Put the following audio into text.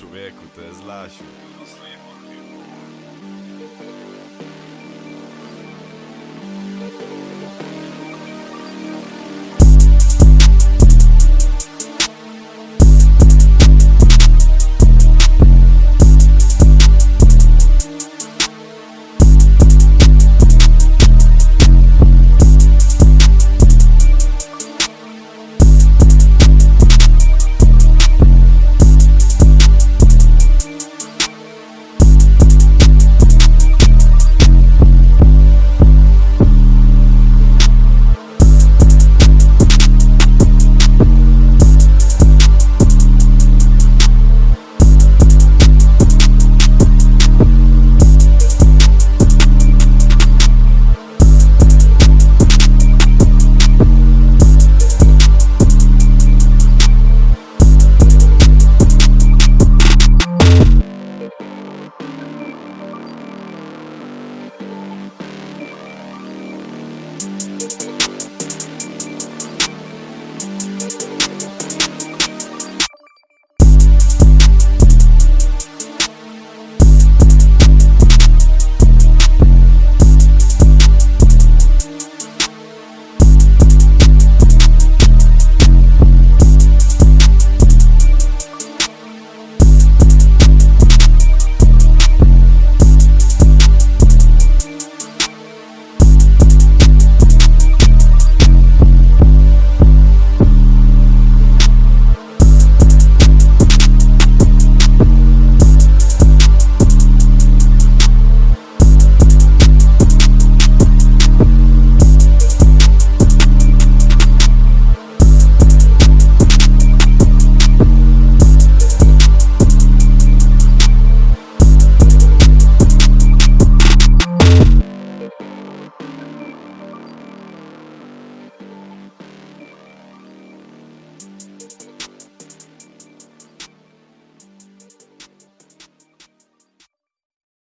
Człowieku, to jest Lasiu.